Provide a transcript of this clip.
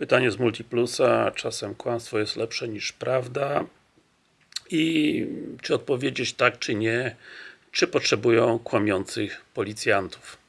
Pytanie z Multiplusa, czasem kłamstwo jest lepsze niż prawda i czy odpowiedzieć tak czy nie, czy potrzebują kłamiących policjantów.